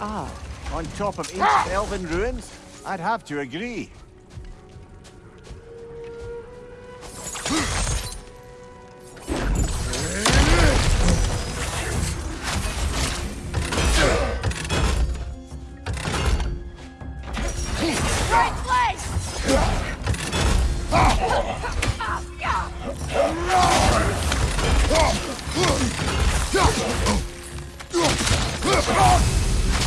Ah. On top of ancient elven ruins? I'd have to agree.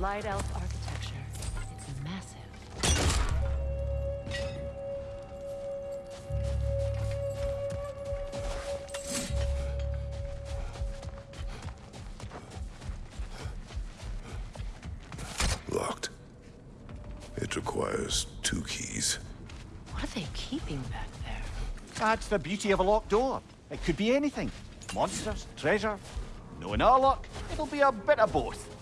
Light elf architecture. It's massive. Locked. It requires two keys. What are they keeping back there? That's the beauty of a locked door. It could be anything. Monsters, treasure. Knowing our luck, it'll be a bit of both.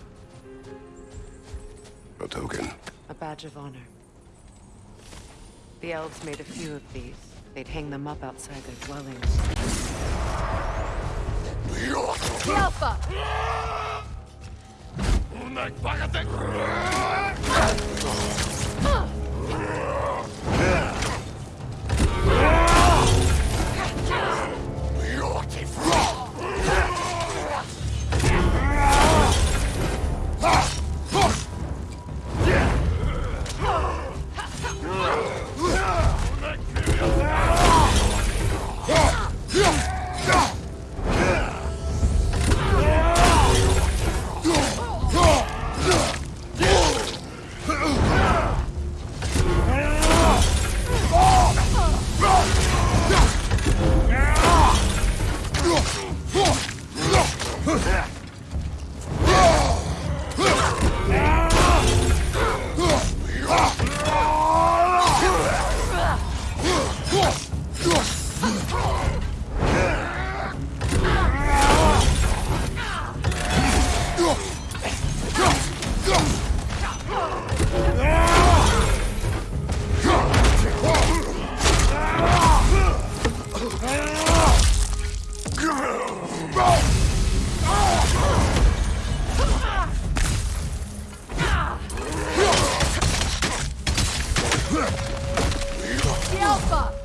A token. A badge of honor. The elves made a few of these. They'd hang them up outside their dwellings. Alpha! Alpha!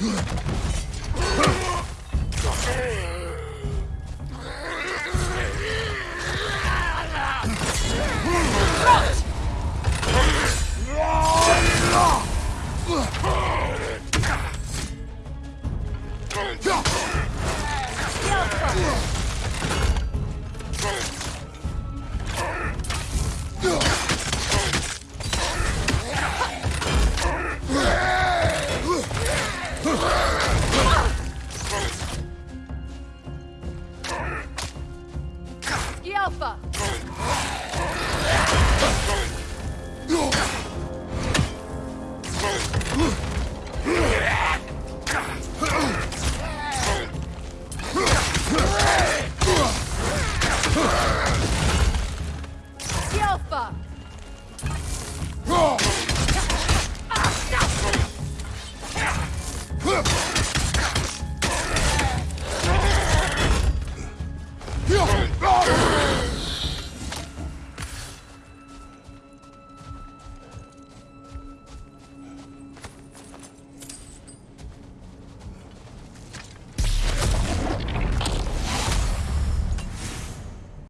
Front!